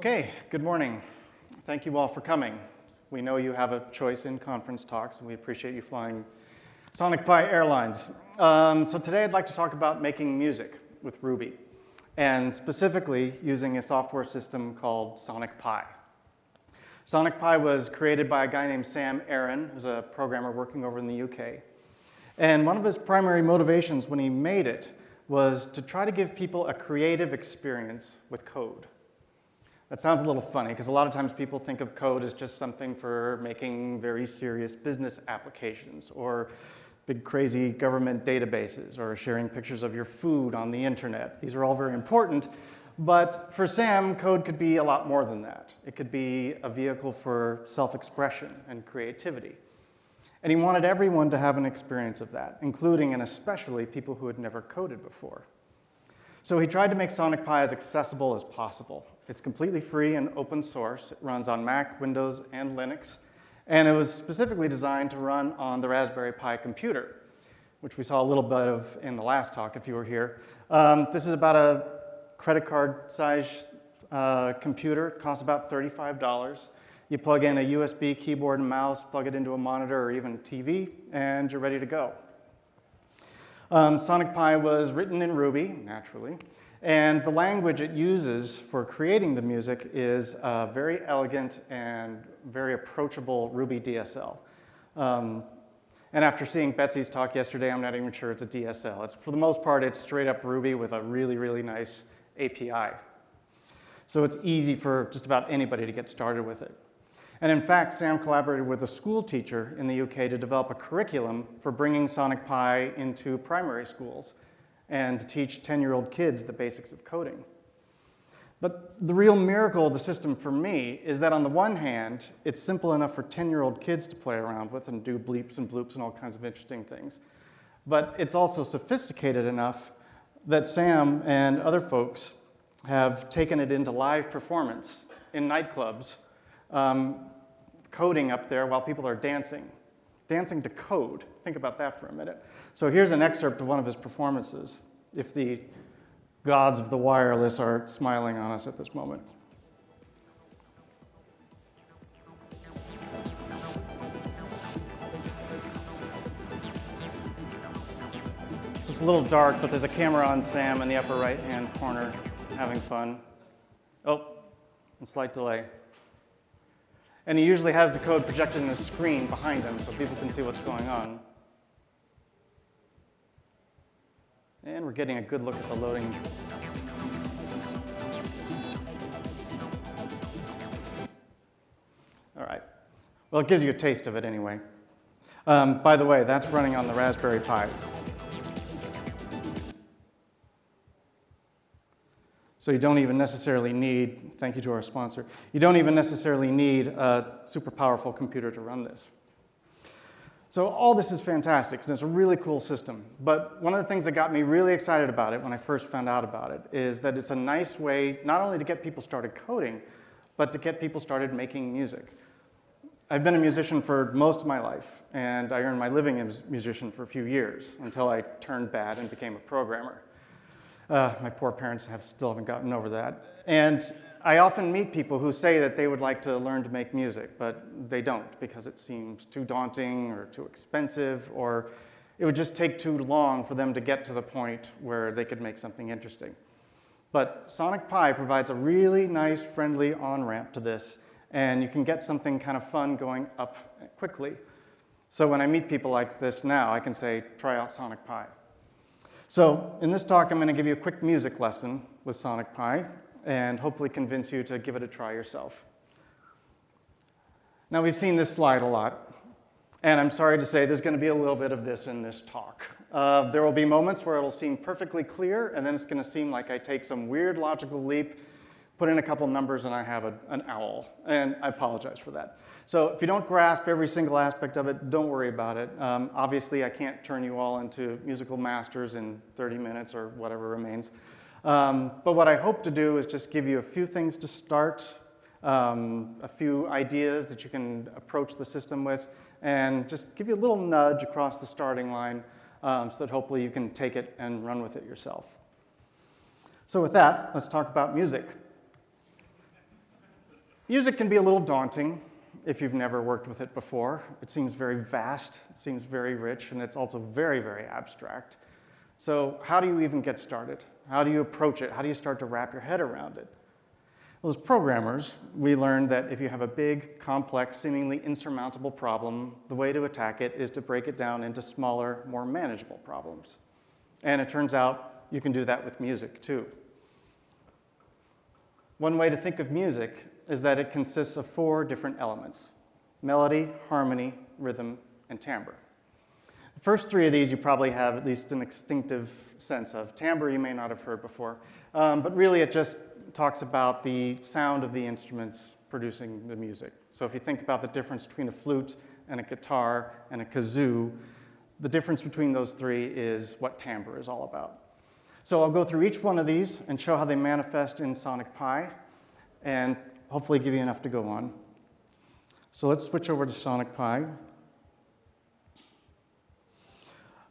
Okay, good morning. Thank you all for coming. We know you have a choice in conference talks, and we appreciate you flying Sonic Pi Airlines. Um, so today I'd like to talk about making music with Ruby, and specifically using a software system called Sonic Pi. Sonic Pi was created by a guy named Sam Aaron, who's a programmer working over in the UK. And one of his primary motivations when he made it was to try to give people a creative experience with code. That sounds a little funny because a lot of times people think of code as just something for making very serious business applications or big crazy government databases or sharing pictures of your food on the internet. These are all very important, but for Sam, code could be a lot more than that. It could be a vehicle for self-expression and creativity. And he wanted everyone to have an experience of that, including and especially people who had never coded before. So he tried to make Sonic Pi as accessible as possible. It's completely free and open source. It runs on Mac, Windows, and Linux. And it was specifically designed to run on the Raspberry Pi computer, which we saw a little bit of in the last talk if you were here. Um, this is about a credit card size uh, computer. It costs about $35. You plug in a USB keyboard and mouse, plug it into a monitor or even TV, and you're ready to go. Um, Sonic Pi was written in Ruby, naturally, and the language it uses for creating the music is uh, very elegant and very approachable Ruby DSL. Um, and after seeing Betsy's talk yesterday, I'm not even sure it's a DSL. It's, for the most part, it's straight up Ruby with a really, really nice API. So it's easy for just about anybody to get started with it. And in fact, Sam collaborated with a school teacher in the UK to develop a curriculum for bringing Sonic Pi into primary schools and teach 10-year-old kids the basics of coding. But the real miracle of the system for me is that on the one hand, it's simple enough for 10-year-old kids to play around with and do bleeps and bloops and all kinds of interesting things. But it's also sophisticated enough that Sam and other folks have taken it into live performance in nightclubs um, coding up there while people are dancing. Dancing to code. Think about that for a minute. So here's an excerpt of one of his performances, if the gods of the wireless are smiling on us at this moment. So it's a little dark, but there's a camera on Sam in the upper right-hand corner having fun. Oh, and slight delay. And he usually has the code projected in a screen behind him so people can see what's going on. And we're getting a good look at the loading. All right. Well, it gives you a taste of it anyway. Um, by the way, that's running on the Raspberry Pi. So you don't even necessarily need, thank you to our sponsor, you don't even necessarily need a super powerful computer to run this. So all this is fantastic, and it's a really cool system. But one of the things that got me really excited about it when I first found out about it is that it's a nice way not only to get people started coding, but to get people started making music. I've been a musician for most of my life, and I earned my living as a musician for a few years until I turned bad and became a programmer. Uh, my poor parents have still haven't gotten over that. And I often meet people who say that they would like to learn to make music, but they don't because it seems too daunting or too expensive, or it would just take too long for them to get to the point where they could make something interesting. But Sonic Pi provides a really nice, friendly on-ramp to this, and you can get something kind of fun going up quickly. So when I meet people like this now, I can say, try out Sonic Pi. So in this talk, I'm going to give you a quick music lesson with Sonic Pi and hopefully convince you to give it a try yourself. Now, we've seen this slide a lot, and I'm sorry to say there's going to be a little bit of this in this talk. Uh, there will be moments where it'll seem perfectly clear, and then it's going to seem like I take some weird logical leap put in a couple numbers and I have a, an owl, and I apologize for that. So if you don't grasp every single aspect of it, don't worry about it. Um, obviously, I can't turn you all into musical masters in 30 minutes or whatever remains. Um, but what I hope to do is just give you a few things to start, um, a few ideas that you can approach the system with, and just give you a little nudge across the starting line um, so that hopefully you can take it and run with it yourself. So with that, let's talk about music. Music can be a little daunting if you've never worked with it before. It seems very vast, it seems very rich, and it's also very, very abstract. So how do you even get started? How do you approach it? How do you start to wrap your head around it? Well, as programmers, we learned that if you have a big, complex, seemingly insurmountable problem, the way to attack it is to break it down into smaller, more manageable problems. And it turns out you can do that with music, too. One way to think of music is that it consists of four different elements, melody, harmony, rhythm, and timbre. The first three of these you probably have at least an instinctive sense of. Timbre you may not have heard before, um, but really it just talks about the sound of the instruments producing the music. So if you think about the difference between a flute and a guitar and a kazoo, the difference between those three is what timbre is all about. So I'll go through each one of these and show how they manifest in Sonic Pi and hopefully give you enough to go on. So let's switch over to Sonic Pi.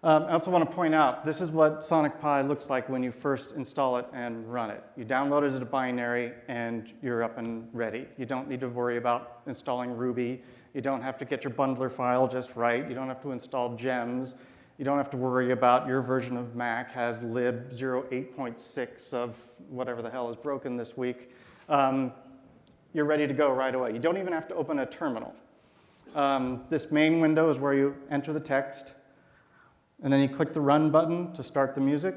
Um, I also want to point out, this is what Sonic Pi looks like when you first install it and run it. You download it as a binary and you're up and ready. You don't need to worry about installing Ruby. You don't have to get your bundler file just right. You don't have to install gems. You don't have to worry about your version of Mac has lib 08.6 of whatever the hell is broken this week. Um, you're ready to go right away. You don't even have to open a terminal. Um, this main window is where you enter the text. And then you click the run button to start the music,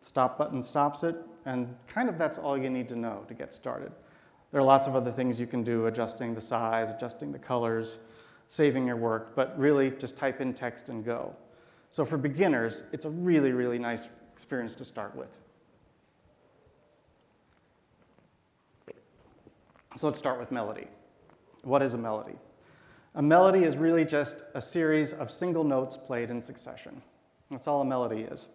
stop button stops it, and kind of that's all you need to know to get started. There are lots of other things you can do, adjusting the size, adjusting the colors, saving your work, but really just type in text and go. So for beginners, it's a really, really nice experience to start with. So let's start with melody. What is a melody? A melody is really just a series of single notes played in succession. That's all a melody is.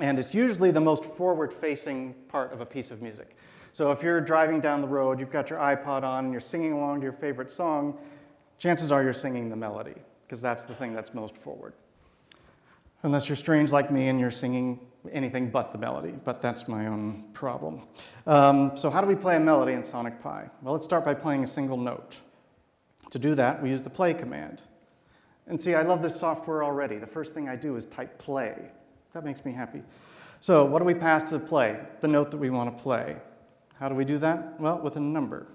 And it's usually the most forward-facing part of a piece of music. So if you're driving down the road, you've got your iPod on, and you're singing along to your favorite song, chances are you're singing the melody, because that's the thing that's most forward. Unless you're strange like me and you're singing anything but the melody, but that's my own problem. Um, so how do we play a melody in Sonic Pi? Well, let's start by playing a single note. To do that, we use the play command. And see, I love this software already. The first thing I do is type play. That makes me happy. So what do we pass to the play? The note that we want to play. How do we do that? Well, with a number.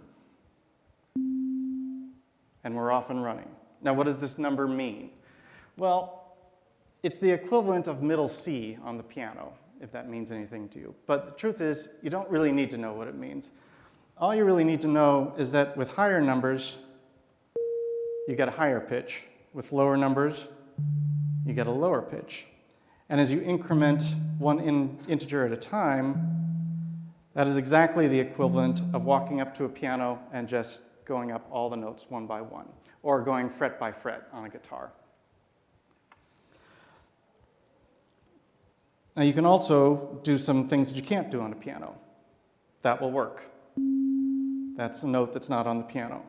And we're off and running. Now, what does this number mean? Well, it's the equivalent of middle C on the piano, if that means anything to you. But the truth is, you don't really need to know what it means. All you really need to know is that with higher numbers, you get a higher pitch, with lower numbers, you get a lower pitch. And as you increment one in integer at a time, that is exactly the equivalent of walking up to a piano and just going up all the notes one by one, or going fret by fret on a guitar. Now you can also do some things that you can't do on a piano. That will work. That's a note that's not on the piano.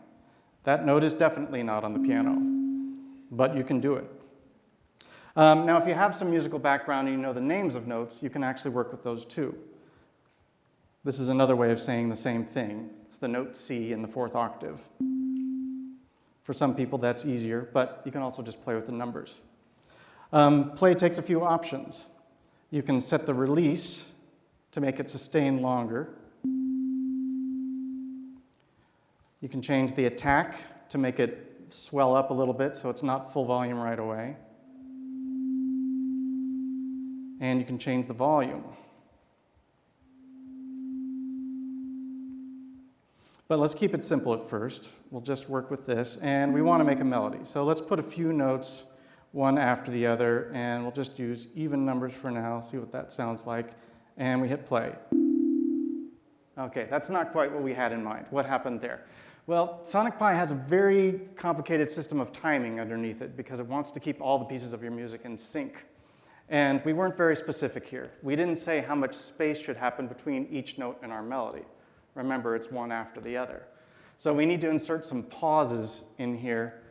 That note is definitely not on the piano but you can do it. Um, now, if you have some musical background and you know the names of notes, you can actually work with those too. This is another way of saying the same thing. It's the note C in the fourth octave. For some people, that's easier, but you can also just play with the numbers. Um, play takes a few options. You can set the release to make it sustain longer. You can change the attack to make it swell up a little bit so it's not full volume right away. And you can change the volume. But let's keep it simple at first. We'll just work with this, and we want to make a melody. So let's put a few notes one after the other, and we'll just use even numbers for now, see what that sounds like, and we hit play. Okay, that's not quite what we had in mind. What happened there? Well, Sonic Pi has a very complicated system of timing underneath it because it wants to keep all the pieces of your music in sync. And we weren't very specific here. We didn't say how much space should happen between each note in our melody. Remember, it's one after the other. So we need to insert some pauses in here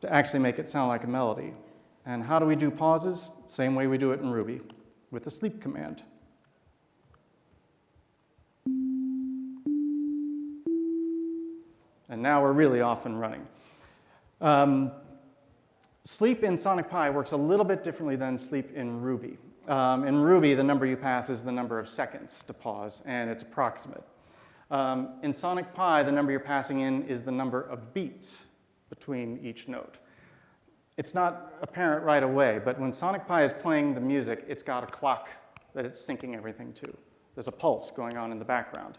to actually make it sound like a melody. And how do we do pauses? Same way we do it in Ruby, with the sleep command. And now we're really off and running. Um, sleep in Sonic Pi works a little bit differently than sleep in Ruby. Um, in Ruby, the number you pass is the number of seconds to pause, and it's approximate. Um, in Sonic Pi, the number you're passing in is the number of beats between each note. It's not apparent right away, but when Sonic Pi is playing the music, it's got a clock that it's syncing everything to. There's a pulse going on in the background.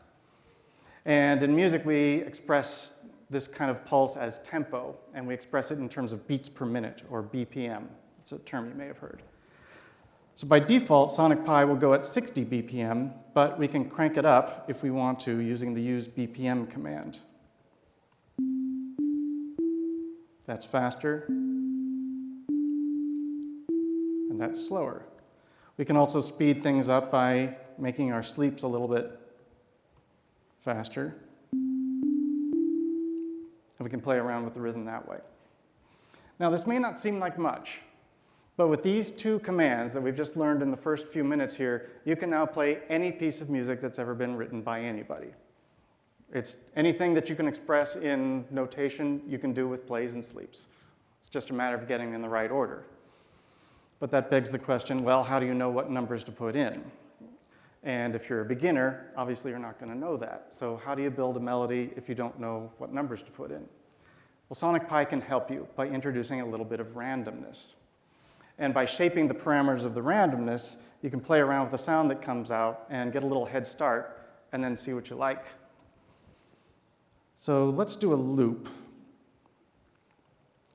And in music, we express this kind of pulse as tempo, and we express it in terms of beats per minute, or BPM. It's a term you may have heard. So by default, Sonic Pi will go at 60 BPM, but we can crank it up if we want to using the use BPM command. That's faster, and that's slower. We can also speed things up by making our sleeps a little bit faster. And we can play around with the rhythm that way. Now, this may not seem like much, but with these two commands that we've just learned in the first few minutes here, you can now play any piece of music that's ever been written by anybody. It's anything that you can express in notation, you can do with plays and sleeps. It's just a matter of getting in the right order. But that begs the question, well, how do you know what numbers to put in? And if you're a beginner, obviously you're not going to know that. So how do you build a melody if you don't know what numbers to put in? Well, Sonic Pi can help you by introducing a little bit of randomness. And by shaping the parameters of the randomness, you can play around with the sound that comes out and get a little head start and then see what you like. So let's do a loop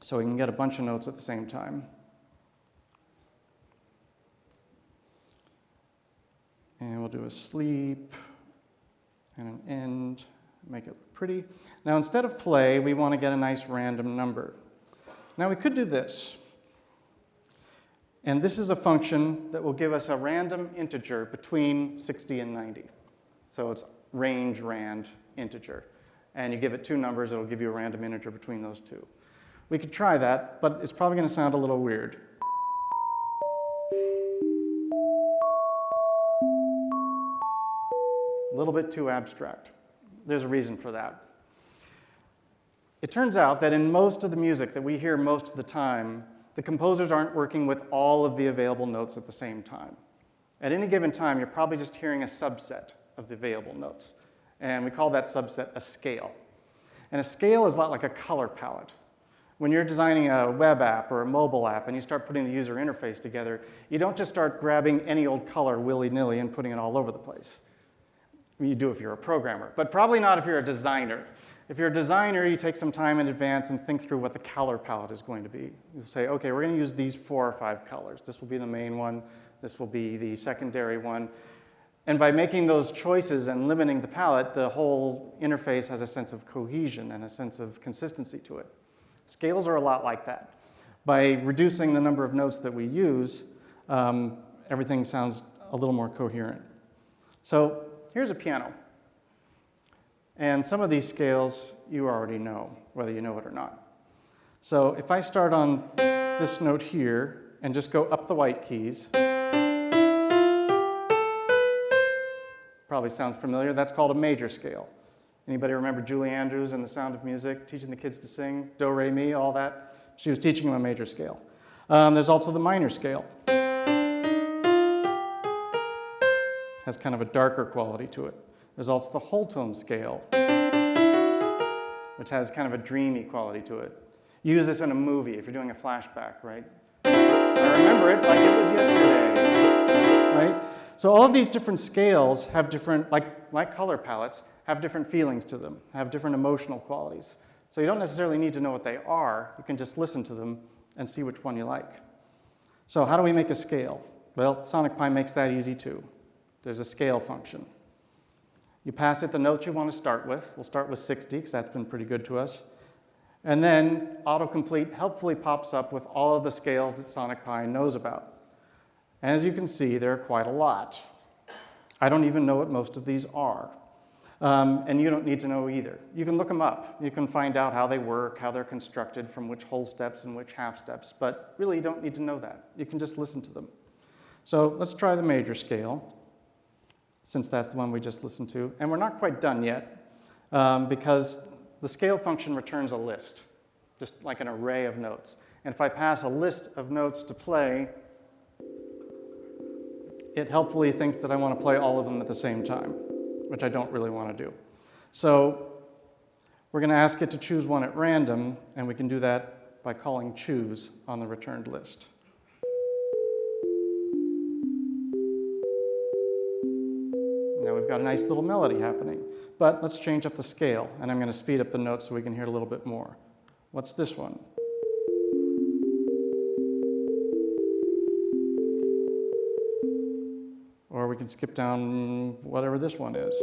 so we can get a bunch of notes at the same time. And we'll do a sleep and an end, make it look pretty. Now instead of play, we want to get a nice random number. Now we could do this. And this is a function that will give us a random integer between 60 and 90. So it's range rand integer. And you give it two numbers, it'll give you a random integer between those two. We could try that, but it's probably going to sound a little weird. Little bit too abstract. There's a reason for that. It turns out that in most of the music that we hear most of the time, the composers aren't working with all of the available notes at the same time. At any given time, you're probably just hearing a subset of the available notes. And we call that subset a scale. And a scale is a lot like a color palette. When you're designing a web app or a mobile app and you start putting the user interface together, you don't just start grabbing any old color willy-nilly and putting it all over the place. You do if you're a programmer, but probably not if you're a designer. If you're a designer, you take some time in advance and think through what the color palette is going to be. You say, okay, we're going to use these four or five colors. This will be the main one. This will be the secondary one. And by making those choices and limiting the palette, the whole interface has a sense of cohesion and a sense of consistency to it. Scales are a lot like that. By reducing the number of notes that we use, um, everything sounds a little more coherent. So here's a piano. And some of these scales you already know, whether you know it or not. So if I start on this note here and just go up the white keys, probably sounds familiar, that's called a major scale. Anybody remember Julie Andrews and The Sound of Music, teaching the kids to sing, do, re, mi, all that? She was teaching them a major scale. Um, there's also the minor scale. Has kind of a darker quality to it. There's also the whole tone scale, which has kind of a dreamy quality to it. Use this in a movie if you're doing a flashback, right? I remember it like it was yesterday, right? So all of these different scales have different, like, like color palettes, have different feelings to them, have different emotional qualities. So you don't necessarily need to know what they are. You can just listen to them and see which one you like. So how do we make a scale? Well, Sonic Pi makes that easy too. There's a scale function. You pass it the notes you want to start with. We'll start with 60 because that's been pretty good to us. And then autocomplete helpfully pops up with all of the scales that Sonic Pi knows about. And as you can see, there are quite a lot. I don't even know what most of these are. Um, and you don't need to know either. You can look them up. You can find out how they work, how they're constructed, from which whole steps and which half steps, but really you don't need to know that. You can just listen to them. So let's try the major scale since that's the one we just listened to. And we're not quite done yet, um, because the scale function returns a list, just like an array of notes. And if I pass a list of notes to play, it helpfully thinks that I want to play all of them at the same time, which I don't really want to do. So we're going to ask it to choose one at random, and we can do that by calling choose on the returned list. We've got a nice little melody happening. But let's change up the scale, and I'm going to speed up the notes so we can hear a little bit more. What's this one? Or we can skip down whatever this one is.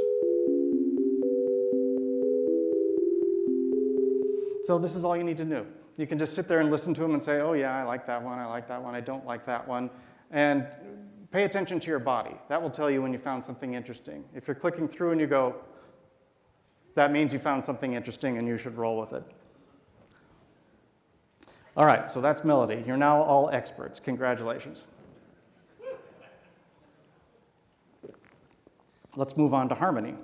So this is all you need to know. You can just sit there and listen to them and say, oh yeah, I like that one, I like that one, I don't like that one. And pay attention to your body. That will tell you when you found something interesting. If you're clicking through and you go, that means you found something interesting and you should roll with it. All right, so that's melody. You're now all experts. Congratulations. Let's move on to harmony.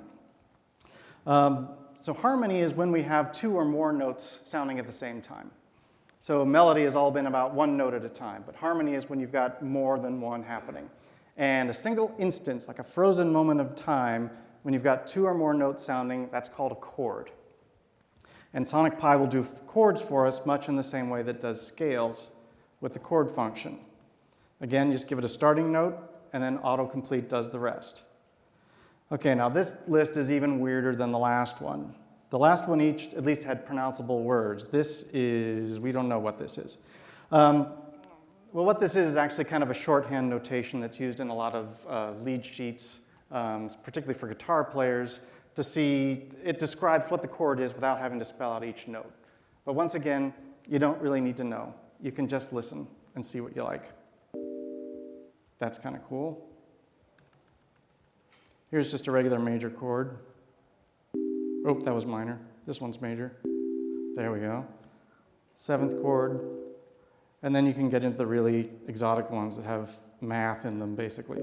Um, so harmony is when we have two or more notes sounding at the same time. So melody has all been about one note at a time, but harmony is when you've got more than one happening. And a single instance, like a frozen moment of time, when you've got two or more notes sounding, that's called a chord. And Sonic Pi will do chords for us much in the same way that does scales with the chord function. Again, just give it a starting note, and then autocomplete does the rest. Okay, now this list is even weirder than the last one. The last one each at least had pronounceable words. This is, we don't know what this is. Um, well, what this is is actually kind of a shorthand notation that's used in a lot of uh, lead sheets um, particularly for guitar players, to see, it describes what the chord is without having to spell out each note. But once again, you don't really need to know. You can just listen and see what you like. That's kind of cool. Here's just a regular major chord. Oh, that was minor. This one's major. There we go. Seventh chord. And then you can get into the really exotic ones that have math in them, basically.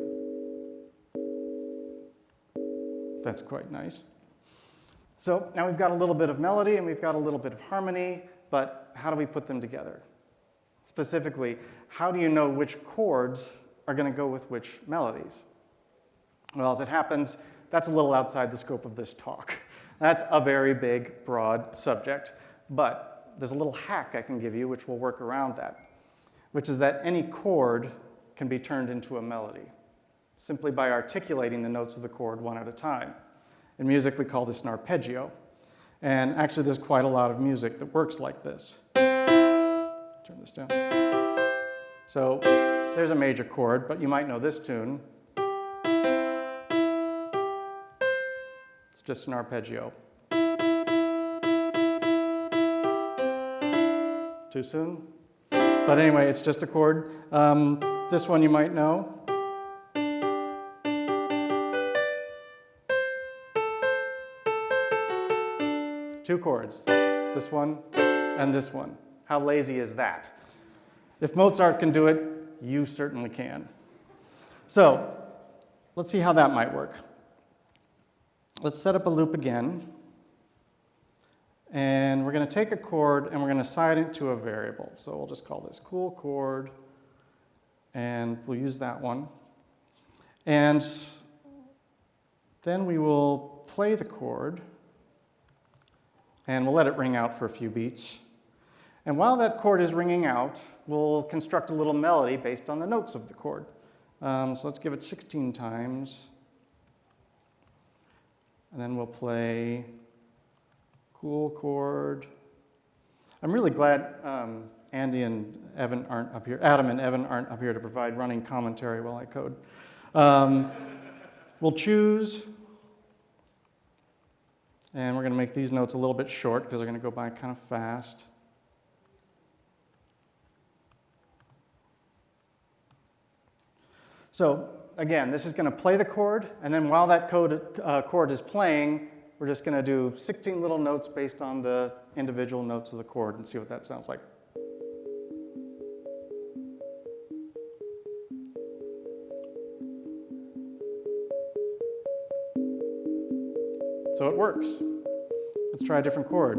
That's quite nice. So now we've got a little bit of melody and we've got a little bit of harmony, but how do we put them together? Specifically, how do you know which chords are going to go with which melodies? Well, as it happens, that's a little outside the scope of this talk. That's a very big, broad subject, but there's a little hack I can give you which will work around that, which is that any chord can be turned into a melody simply by articulating the notes of the chord one at a time. In music, we call this an arpeggio. And actually, there's quite a lot of music that works like this. Turn this down. So there's a major chord, but you might know this tune. It's just an arpeggio. Too soon? But anyway, it's just a chord. Um, this one you might know. two chords, this one and this one. How lazy is that? If Mozart can do it, you certainly can. So let's see how that might work. Let's set up a loop again. And we're going to take a chord and we're going to assign it to a variable. So we'll just call this cool chord. And we'll use that one. And then we will play the chord and we'll let it ring out for a few beats. And while that chord is ringing out, we'll construct a little melody based on the notes of the chord. Um, so let's give it 16 times. And then we'll play cool chord. I'm really glad um, Andy and Evan aren't up here, Adam and Evan aren't up here to provide running commentary while I code. Um, we'll choose and we're going to make these notes a little bit short because they're going to go by kind of fast. So again, this is going to play the chord, and then while that code, uh, chord is playing, we're just going to do 16 little notes based on the individual notes of the chord and see what that sounds like. So it works. Let's try a different chord.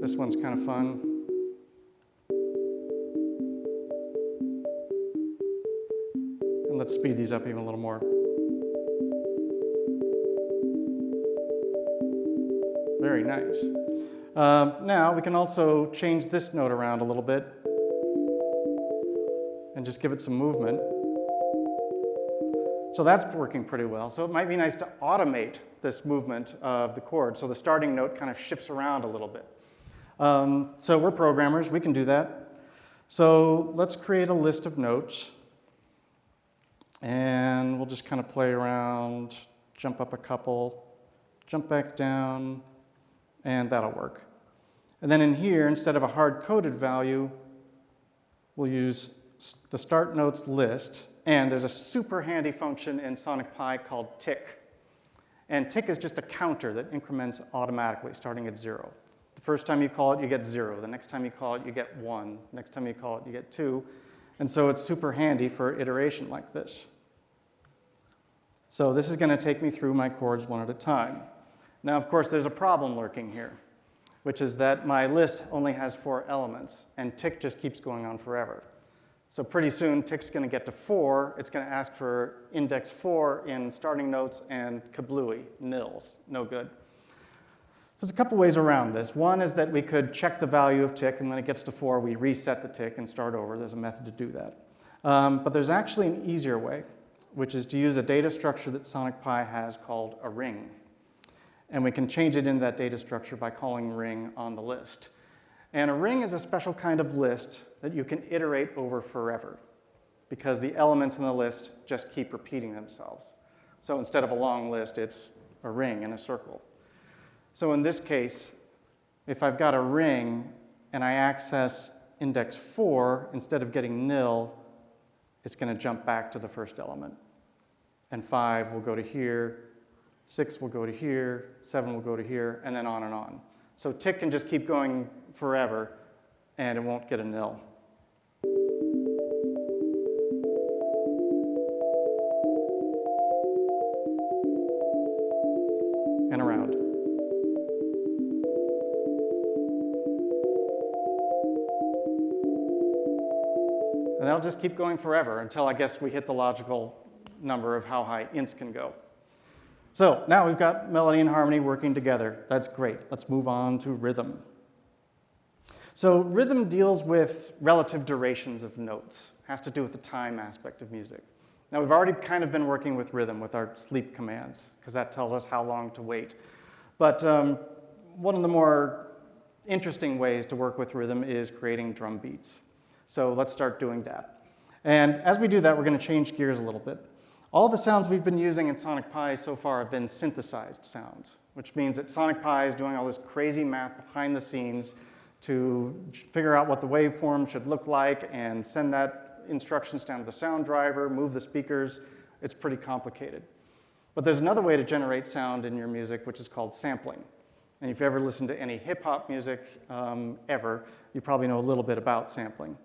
This one's kind of fun. Let's speed these up even a little more. Very nice. Um, now we can also change this note around a little bit and just give it some movement. So that's working pretty well. So it might be nice to automate this movement of the chord so the starting note kind of shifts around a little bit. Um, so we're programmers, we can do that. So let's create a list of notes and we'll just kind of play around, jump up a couple, jump back down, and that'll work. And then in here, instead of a hard-coded value, we'll use the start notes list, and there's a super handy function in Sonic Pi called tick. And tick is just a counter that increments automatically, starting at zero. The first time you call it, you get zero. The next time you call it, you get one. Next time you call it, you get two. And so it's super handy for iteration like this. So this is going to take me through my chords one at a time. Now, of course, there's a problem lurking here, which is that my list only has four elements, and tick just keeps going on forever. So pretty soon, tick's going to get to four. It's going to ask for index four in starting notes and kablooey, nils, no good. So there's a couple ways around this. One is that we could check the value of tick, and when it gets to four, we reset the tick and start over. There's a method to do that. Um, but there's actually an easier way, which is to use a data structure that Sonic Pi has called a ring. And we can change it into that data structure by calling ring on the list. And a ring is a special kind of list that you can iterate over forever because the elements in the list just keep repeating themselves. So instead of a long list, it's a ring in a circle. So in this case, if I've got a ring and I access index 4, instead of getting nil, it's going to jump back to the first element. And 5 will go to here, 6 will go to here, 7 will go to here, and then on and on. So tick can just keep going forever, and it won't get a nil. And that'll just keep going forever until I guess we hit the logical number of how high ints can go. So now we've got melody and harmony working together. That's great. Let's move on to rhythm. So rhythm deals with relative durations of notes, has to do with the time aspect of music. Now we've already kind of been working with rhythm with our sleep commands, because that tells us how long to wait. But um, one of the more interesting ways to work with rhythm is creating drum beats. So let's start doing that. And as we do that, we're going to change gears a little bit. All the sounds we've been using in Sonic Pi so far have been synthesized sounds, which means that Sonic Pi is doing all this crazy math behind the scenes to figure out what the waveform should look like and send that instructions down to the sound driver, move the speakers. It's pretty complicated. But there's another way to generate sound in your music, which is called sampling. And if you've ever listened to any hip hop music um, ever, you probably know a little bit about sampling.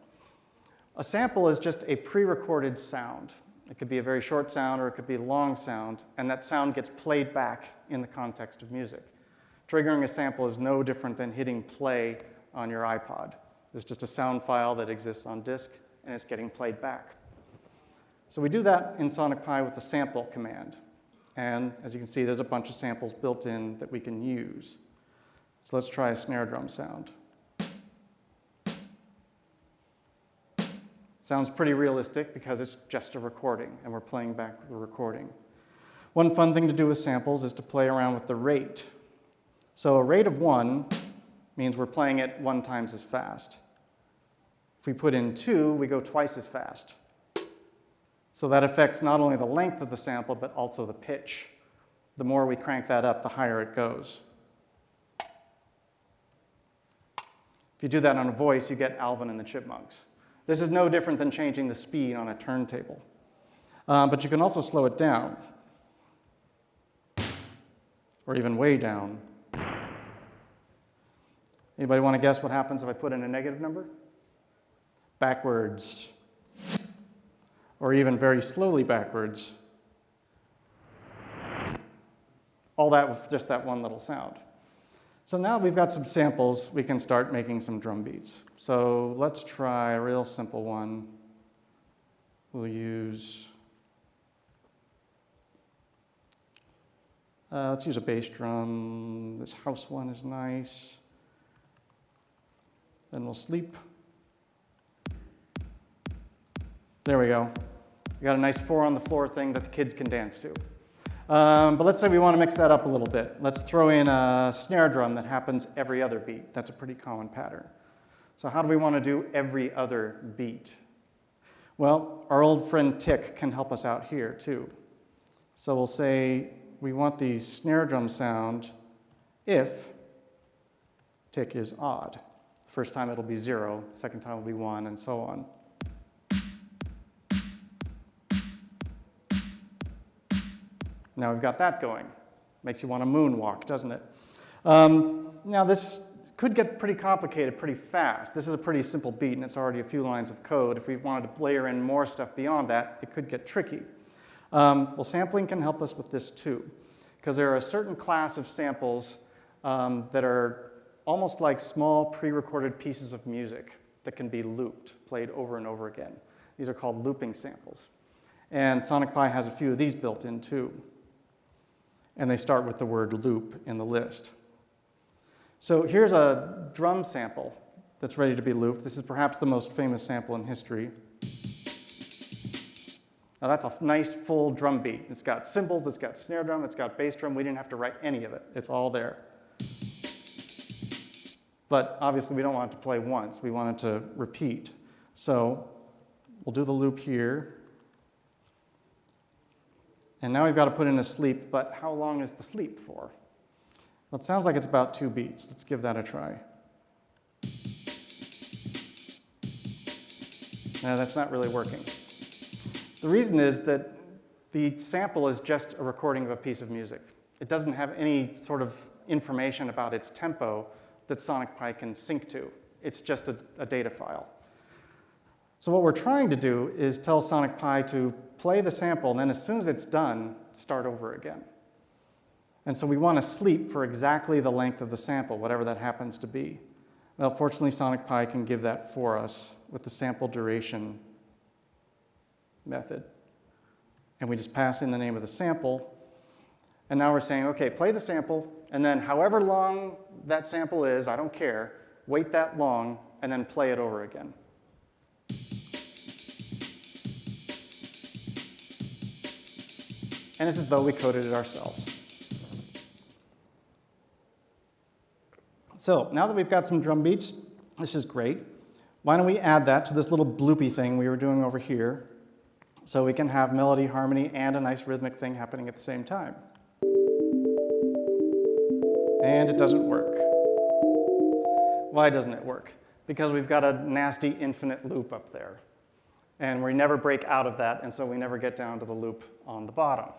A sample is just a pre-recorded sound. It could be a very short sound or it could be a long sound, and that sound gets played back in the context of music. Triggering a sample is no different than hitting play on your iPod. There's just a sound file that exists on disk, and it's getting played back. So we do that in Sonic Pi with the sample command. And as you can see, there's a bunch of samples built in that we can use. So let's try a snare drum sound. Sounds pretty realistic because it's just a recording, and we're playing back the recording. One fun thing to do with samples is to play around with the rate. So a rate of one means we're playing it one times as fast. If we put in two, we go twice as fast. So that affects not only the length of the sample, but also the pitch. The more we crank that up, the higher it goes. If you do that on a voice, you get Alvin and the Chipmunks. This is no different than changing the speed on a turntable. Um, but you can also slow it down, or even way down. Anybody want to guess what happens if I put in a negative number? Backwards, or even very slowly backwards. All that with just that one little sound. So now we've got some samples, we can start making some drum beats. So let's try a real simple one. We'll use, uh, let's use a bass drum. This house one is nice. Then we'll sleep. There we go. We got a nice four on the floor thing that the kids can dance to. Um, but let's say we want to mix that up a little bit. Let's throw in a snare drum that happens every other beat. That's a pretty common pattern. So how do we want to do every other beat? Well, our old friend Tick can help us out here too. So we'll say we want the snare drum sound if tick is odd. First time it'll be zero, second time will be one, and so on. Now we've got that going. Makes you want to moonwalk, doesn't it? Um, now this could get pretty complicated pretty fast. This is a pretty simple beat and it's already a few lines of code. If we wanted to layer in more stuff beyond that, it could get tricky. Um, well, sampling can help us with this too, because there are a certain class of samples um, that are almost like small pre-recorded pieces of music that can be looped, played over and over again. These are called looping samples. And Sonic Pi has a few of these built in too and they start with the word loop in the list. So here's a drum sample that's ready to be looped. This is perhaps the most famous sample in history. Now that's a nice full drum beat. It's got cymbals, it's got snare drum, it's got bass drum. We didn't have to write any of it. It's all there. But obviously we don't want it to play once. We want it to repeat. So we'll do the loop here. And now we've got to put in a sleep, but how long is the sleep for? Well, it sounds like it's about two beats. Let's give that a try. No, that's not really working. The reason is that the sample is just a recording of a piece of music. It doesn't have any sort of information about its tempo that Sonic Pi can sync to. It's just a, a data file. So what we're trying to do is tell Sonic Pi to play the sample, and then as soon as it's done, start over again. And so we want to sleep for exactly the length of the sample, whatever that happens to be. Well, fortunately, Sonic Pi can give that for us with the sample duration method. And we just pass in the name of the sample. And now we're saying, okay, play the sample, and then however long that sample is, I don't care, wait that long, and then play it over again. And it's as though we coded it ourselves. So now that we've got some drum beats, this is great. Why don't we add that to this little bloopy thing we were doing over here so we can have melody, harmony, and a nice rhythmic thing happening at the same time. And it doesn't work. Why doesn't it work? Because we've got a nasty infinite loop up there. And we never break out of that, and so we never get down to the loop on the bottom.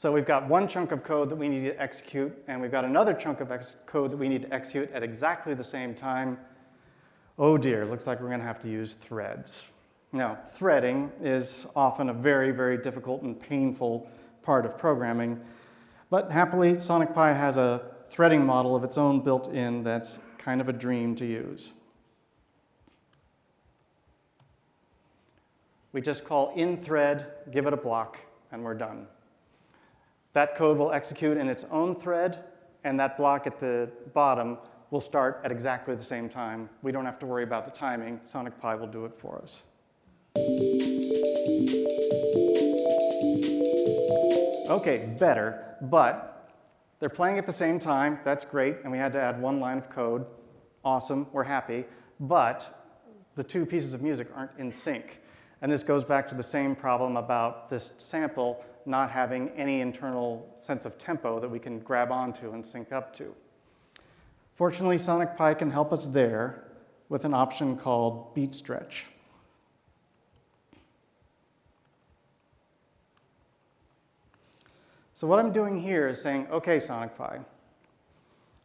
So we've got one chunk of code that we need to execute, and we've got another chunk of code that we need to execute at exactly the same time. Oh dear, looks like we're going to have to use threads. Now, threading is often a very, very difficult and painful part of programming, but happily, Sonic Pi has a threading model of its own built in that's kind of a dream to use. We just call in_thread, give it a block, and we're done. That code will execute in its own thread, and that block at the bottom will start at exactly the same time. We don't have to worry about the timing. Sonic Pi will do it for us. Okay, better, but they're playing at the same time. That's great, and we had to add one line of code. Awesome, we're happy. But the two pieces of music aren't in sync. And this goes back to the same problem about this sample not having any internal sense of tempo that we can grab onto and sync up to. Fortunately, Sonic Pi can help us there with an option called beat stretch. So what I'm doing here is saying, okay, Sonic Pi,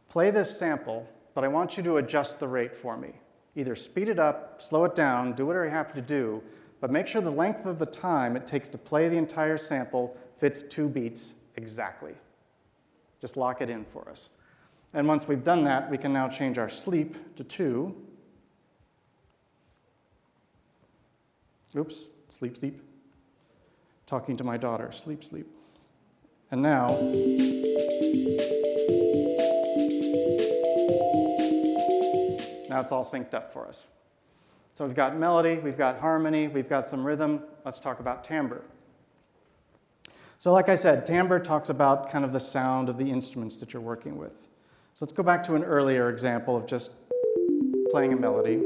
play this sample, but I want you to adjust the rate for me. Either speed it up, slow it down, do whatever you have to do, but make sure the length of the time it takes to play the entire sample fits two beats exactly. Just lock it in for us. And once we've done that, we can now change our sleep to 2. Oops, sleep, sleep. Talking to my daughter, sleep, sleep. And now, now it's all synced up for us. So we've got melody, we've got harmony, we've got some rhythm. Let's talk about timbre. So like I said, timbre talks about kind of the sound of the instruments that you're working with. So let's go back to an earlier example of just playing a melody.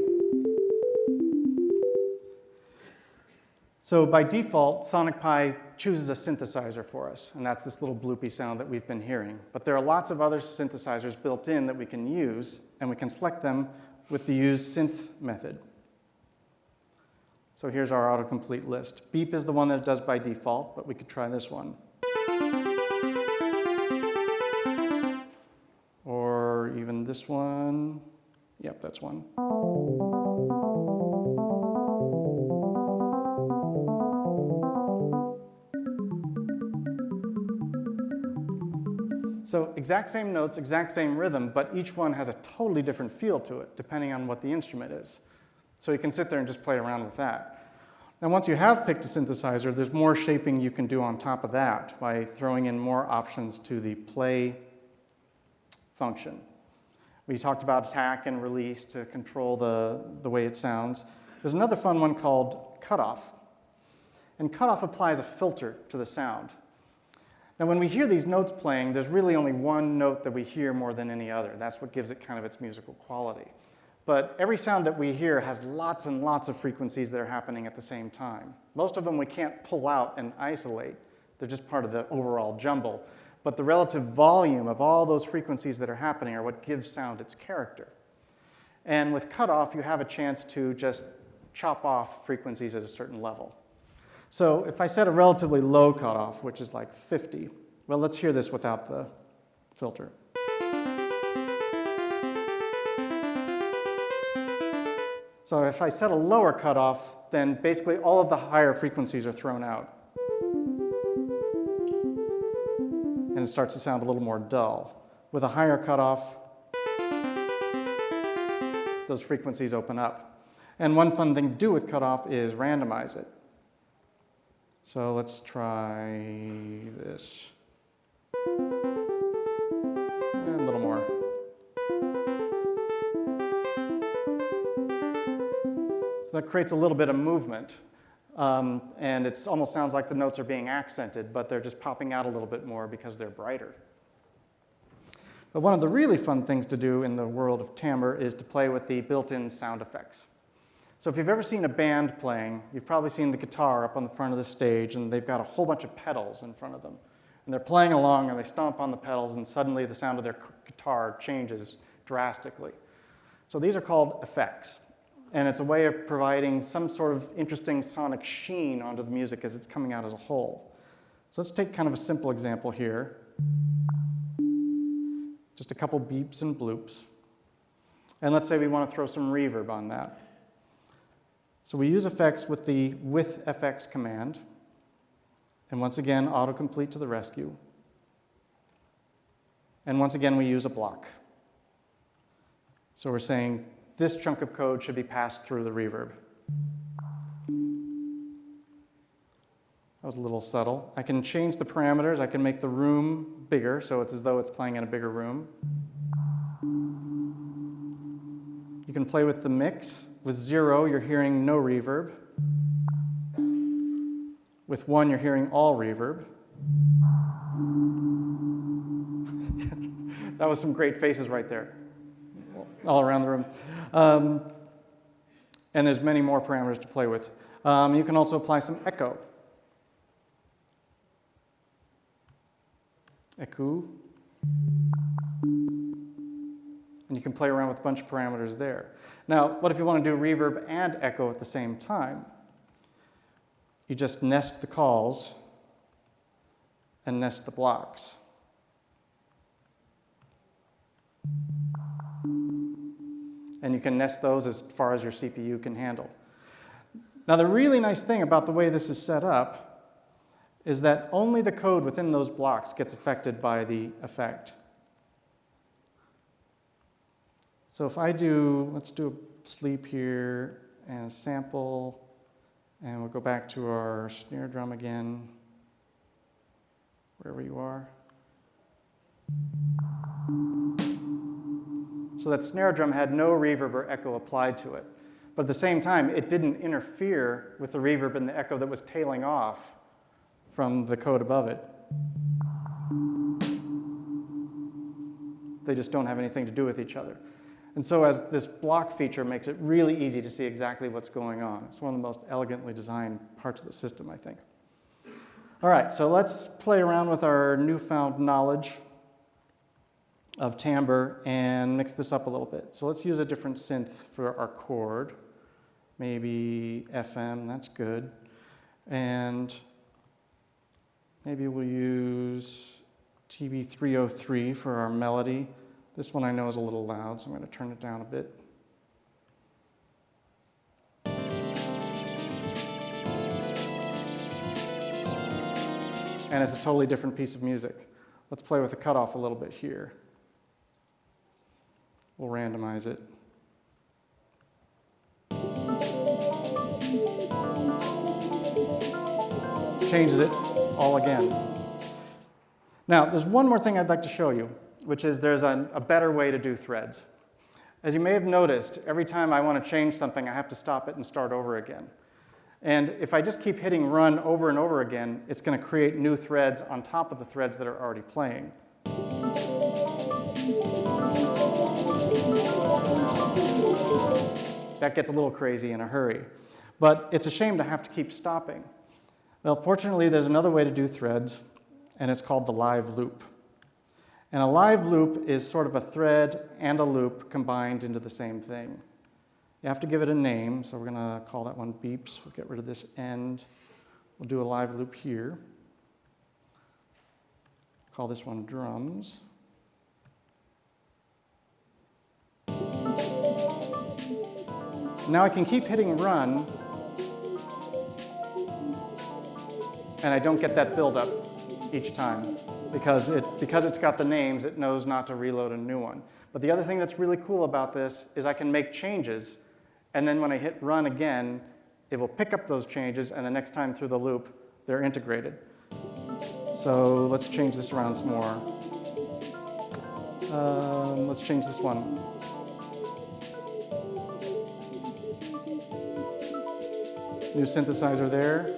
So by default, Sonic Pi chooses a synthesizer for us, and that's this little bloopy sound that we've been hearing. But there are lots of other synthesizers built in that we can use, and we can select them with the use synth method. So here's our autocomplete list. Beep is the one that it does by default, but we could try this one. Or even this one. Yep, that's one. So exact same notes, exact same rhythm, but each one has a totally different feel to it, depending on what the instrument is. So you can sit there and just play around with that. Now once you have picked a synthesizer, there's more shaping you can do on top of that by throwing in more options to the play function. We talked about attack and release to control the, the way it sounds. There's another fun one called cutoff. And cutoff applies a filter to the sound. Now when we hear these notes playing, there's really only one note that we hear more than any other. That's what gives it kind of its musical quality. But every sound that we hear has lots and lots of frequencies that are happening at the same time. Most of them we can't pull out and isolate. They're just part of the overall jumble. But the relative volume of all those frequencies that are happening are what gives sound its character. And with cutoff, you have a chance to just chop off frequencies at a certain level. So if I set a relatively low cutoff, which is like 50, well, let's hear this without the filter. So if I set a lower cutoff, then basically all of the higher frequencies are thrown out. And it starts to sound a little more dull. With a higher cutoff, those frequencies open up. And one fun thing to do with cutoff is randomize it. So let's try this. So that creates a little bit of movement. Um, and it almost sounds like the notes are being accented, but they're just popping out a little bit more because they're brighter. But one of the really fun things to do in the world of timbre is to play with the built-in sound effects. So if you've ever seen a band playing, you've probably seen the guitar up on the front of the stage, and they've got a whole bunch of pedals in front of them. And they're playing along, and they stomp on the pedals, and suddenly the sound of their guitar changes drastically. So these are called effects and it's a way of providing some sort of interesting sonic sheen onto the music as it's coming out as a whole. So let's take kind of a simple example here. Just a couple beeps and bloops. And let's say we want to throw some reverb on that. So we use effects with the with FX command. And once again, autocomplete to the rescue. And once again, we use a block. So we're saying this chunk of code should be passed through the reverb. That was a little subtle. I can change the parameters. I can make the room bigger, so it's as though it's playing in a bigger room. You can play with the mix. With zero, you're hearing no reverb. With one, you're hearing all reverb. that was some great faces right there all around the room. Um, and there's many more parameters to play with. Um, you can also apply some echo. Echo. And you can play around with a bunch of parameters there. Now, what if you want to do reverb and echo at the same time? You just nest the calls and nest the blocks. And you can nest those as far as your CPU can handle. Now the really nice thing about the way this is set up is that only the code within those blocks gets affected by the effect. So if I do, let's do a sleep here and a sample, and we'll go back to our snare drum again, wherever you are. So that snare drum had no reverb or echo applied to it. But at the same time, it didn't interfere with the reverb and the echo that was tailing off from the code above it. They just don't have anything to do with each other. And so as this block feature makes it really easy to see exactly what's going on. It's one of the most elegantly designed parts of the system, I think. All right, so let's play around with our newfound knowledge of timbre and mix this up a little bit. So let's use a different synth for our chord. Maybe FM, that's good. And maybe we'll use TB303 for our melody. This one I know is a little loud, so I'm going to turn it down a bit. And it's a totally different piece of music. Let's play with the cutoff a little bit here. We'll randomize it. Changes it all again. Now, there's one more thing I'd like to show you, which is there's a, a better way to do threads. As you may have noticed, every time I want to change something, I have to stop it and start over again. And if I just keep hitting run over and over again, it's going to create new threads on top of the threads that are already playing. That gets a little crazy in a hurry. But it's a shame to have to keep stopping. Well, fortunately, there's another way to do threads, and it's called the live loop. And a live loop is sort of a thread and a loop combined into the same thing. You have to give it a name, so we're going to call that one beeps. We'll get rid of this end. We'll do a live loop here. Call this one drums. Now I can keep hitting run, and I don't get that buildup each time because, it, because it's got the names, it knows not to reload a new one. But the other thing that's really cool about this is I can make changes, and then when I hit run again, it will pick up those changes, and the next time through the loop, they're integrated. So let's change this around some more. Um, let's change this one. New synthesizer there.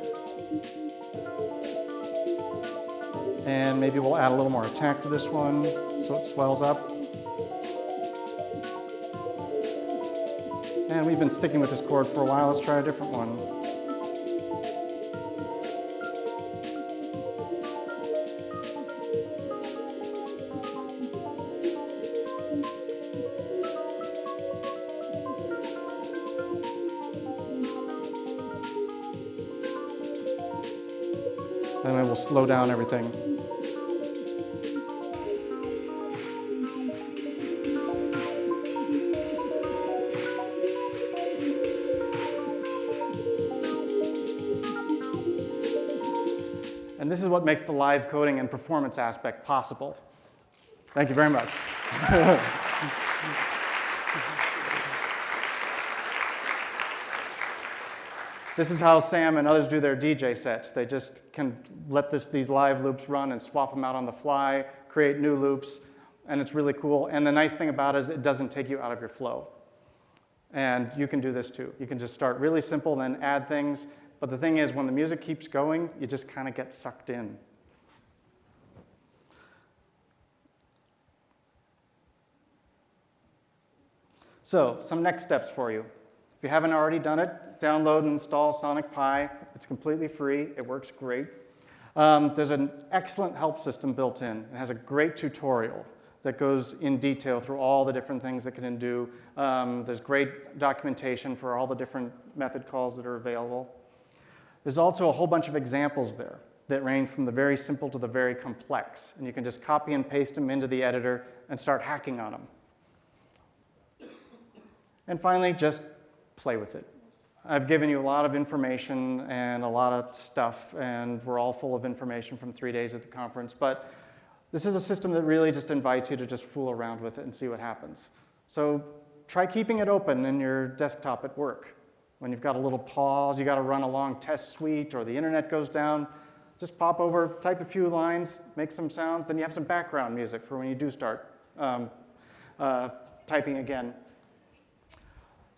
And maybe we'll add a little more attack to this one so it swells up. And we've been sticking with this chord for a while. Let's try a different one. And then we'll slow down everything. And this is what makes the live coding and performance aspect possible. Thank you very much. This is how Sam and others do their DJ sets. They just can let this, these live loops run and swap them out on the fly, create new loops, and it's really cool. And the nice thing about it is it doesn't take you out of your flow. And you can do this too. You can just start really simple, then add things. But the thing is, when the music keeps going, you just kind of get sucked in. So, some next steps for you. If you haven't already done it, download and install Sonic Pi. It's completely free. It works great. Um, there's an excellent help system built in. It has a great tutorial that goes in detail through all the different things it can do. Um, there's great documentation for all the different method calls that are available. There's also a whole bunch of examples there that range from the very simple to the very complex. And you can just copy and paste them into the editor and start hacking on them. And finally, just play with it. I've given you a lot of information and a lot of stuff, and we're all full of information from three days at the conference, but this is a system that really just invites you to just fool around with it and see what happens. So try keeping it open in your desktop at work. When you've got a little pause, you got to run a long test suite, or the internet goes down, just pop over, type a few lines, make some sounds, then you have some background music for when you do start um, uh, typing again.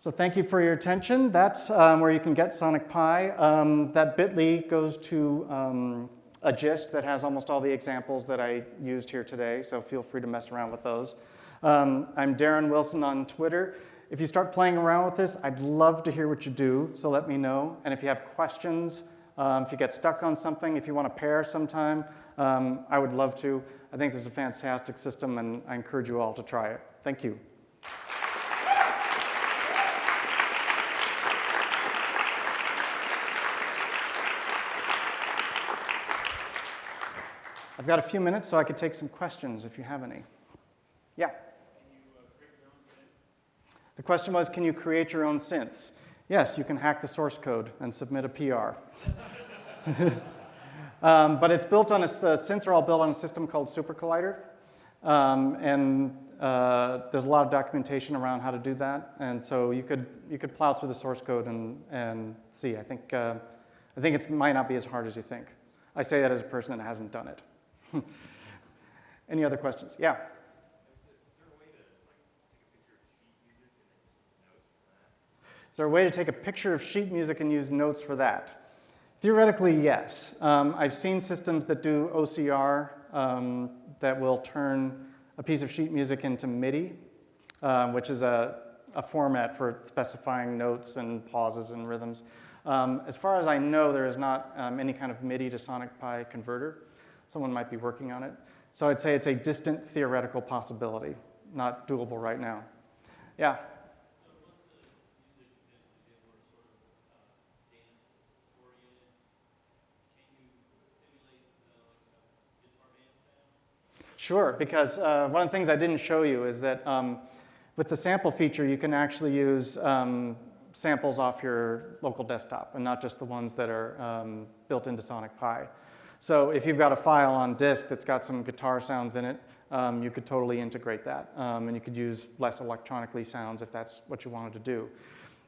So thank you for your attention. That's um, where you can get Sonic Pi. Um, that bit.ly goes to um, a gist that has almost all the examples that I used here today, so feel free to mess around with those. Um, I'm Darren Wilson on Twitter. If you start playing around with this, I'd love to hear what you do, so let me know. And if you have questions, um, if you get stuck on something, if you want to pair sometime, um, I would love to. I think this is a fantastic system, and I encourage you all to try it. Thank you. I've got a few minutes, so I could take some questions if you have any. Yeah? The question was, can you create your own synths? Yes, you can hack the source code and submit a PR. um, but it's built on a, uh, synths are all built on a system called SuperCollider. Um, and uh, there's a lot of documentation around how to do that. And so you could, you could plow through the source code and, and see. I think, uh, I think it might not be as hard as you think. I say that as a person that hasn't done it. Any other questions? Yeah. Is there a way to take a picture of sheet music and use notes for that? Theoretically, yes. Um, I've seen systems that do OCR um, that will turn a piece of sheet music into MIDI, uh, which is a, a, format for specifying notes and pauses and rhythms. Um, as far as I know, there is not um, any kind of MIDI to Sonic Pi converter. Someone might be working on it. So I'd say it's a distant theoretical possibility, not doable right now. Yeah? Sure, because uh, one of the things I didn't show you is that um, with the sample feature, you can actually use um, samples off your local desktop and not just the ones that are um, built into Sonic Pi. So if you've got a file on disk that's got some guitar sounds in it, um, you could totally integrate that. Um, and you could use less electronically sounds if that's what you wanted to do.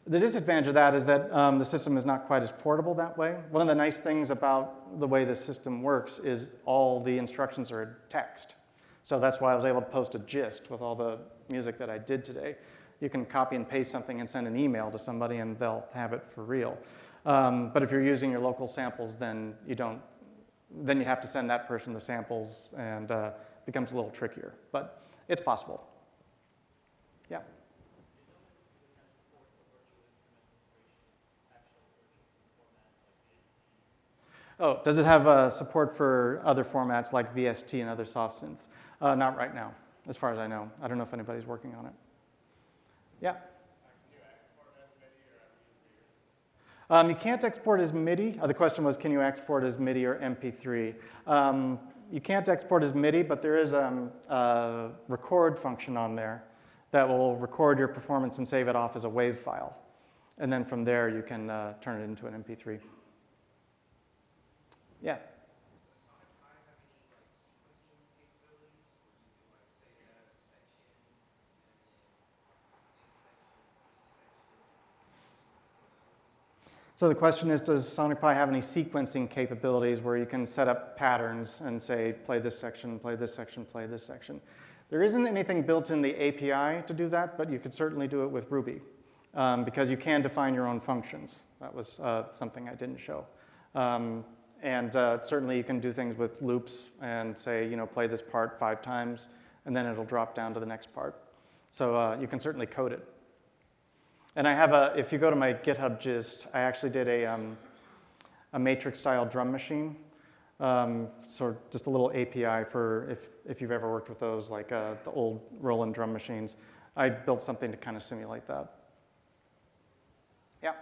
The disadvantage of that is that um, the system is not quite as portable that way. One of the nice things about the way the system works is all the instructions are text. So that's why I was able to post a gist with all the music that I did today. You can copy and paste something and send an email to somebody and they'll have it for real. Um, but if you're using your local samples, then you don't then you have to send that person the samples and uh, becomes a little trickier, but it's possible. Yeah. Oh, does it have uh, support for other formats like VST and other soft synths? Uh, not right now, as far as I know. I don't know if anybody's working on it. Yeah? Um, you can't export as MIDI. Uh, the question was, can you export as MIDI or MP3? Um, you can't export as MIDI, but there is um, a record function on there that will record your performance and save it off as a WAV file. And then from there, you can uh, turn it into an MP3. Yeah. So the question is, does Sonic Pi have any sequencing capabilities where you can set up patterns and say, play this section, play this section, play this section? There isn't anything built in the API to do that, but you could certainly do it with Ruby um, because you can define your own functions. That was uh, something I didn't show. Um, and uh, certainly you can do things with loops and say, you know, play this part five times, and then it'll drop down to the next part. So uh, you can certainly code it. And I have a, if you go to my GitHub gist, I actually did a, um, a matrix style drum machine. Um, so just a little API for if, if you've ever worked with those, like uh, the old Roland drum machines. I built something to kind of simulate that. Yeah.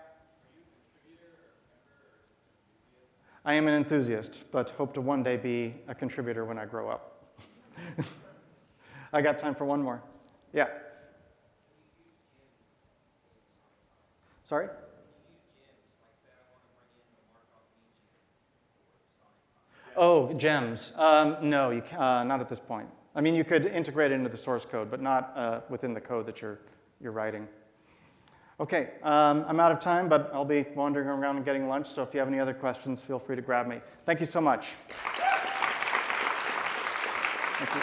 I am an enthusiast, but hope to one day be a contributor when I grow up. I got time for one more. Yeah. Sorry? Oh, gems. Um, no, you can, uh, not at this point. I mean, you could integrate it into the source code, but not uh, within the code that you're, you're writing. Okay, um, I'm out of time, but I'll be wandering around and getting lunch, so if you have any other questions, feel free to grab me. Thank you so much. Thank you.